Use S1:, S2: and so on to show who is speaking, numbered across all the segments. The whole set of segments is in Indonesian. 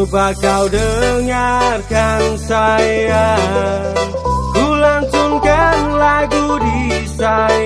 S1: Coba kau dengarkan saya. Kulantunkan lagu di saya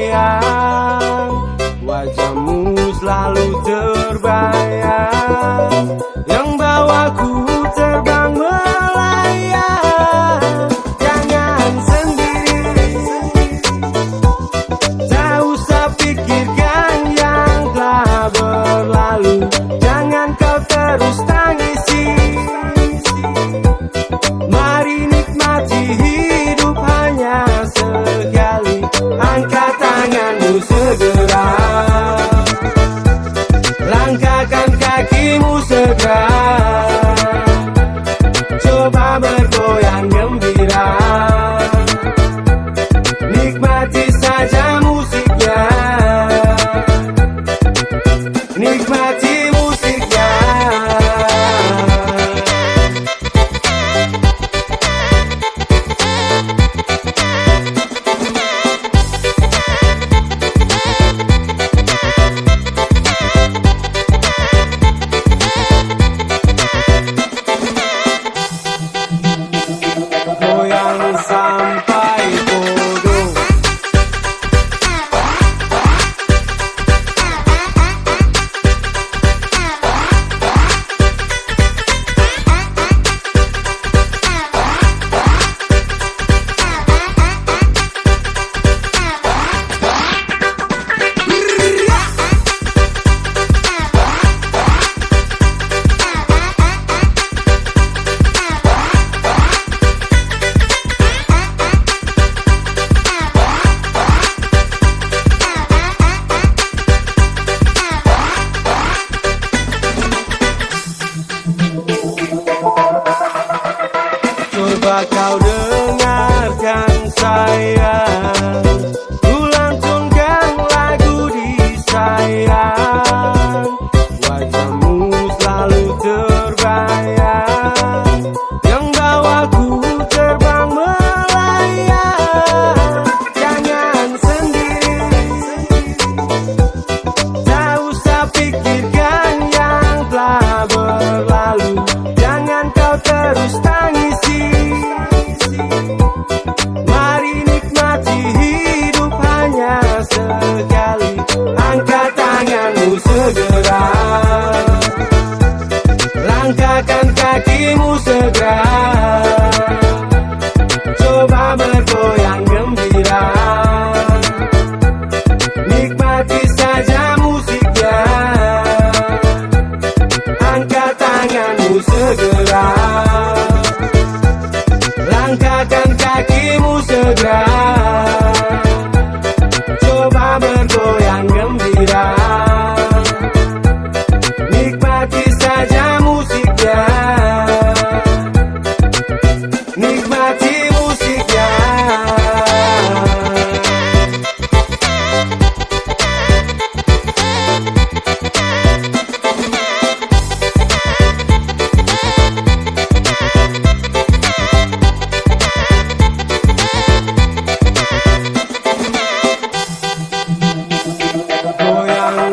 S1: langkahkan kakimu segera.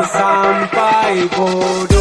S1: sampai bodoh.